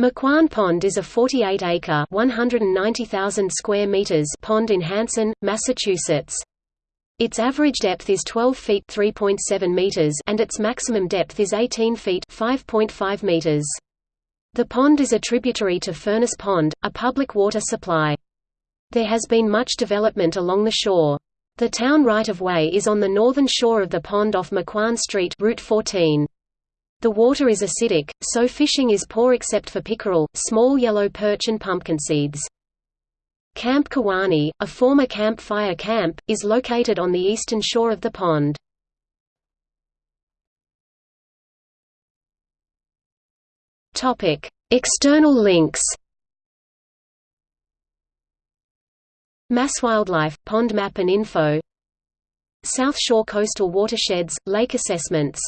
Maquan Pond is a 48-acre (190,000 square meters) pond in Hanson, Massachusetts. Its average depth is 12 feet (3.7 meters) and its maximum depth is 18 feet (5.5 meters). The pond is a tributary to Furnace Pond, a public water supply. There has been much development along the shore. The town right-of-way is on the northern shore of the pond off Maquan Street Route 14. The water is acidic, so fishing is poor except for pickerel, small yellow perch and pumpkin seeds. Camp Kiwanee, a former Camp Fire camp, is located on the eastern shore of the pond. External links MassWildlife, Pond Map and Info South Shore Coastal Watersheds, Lake Assessments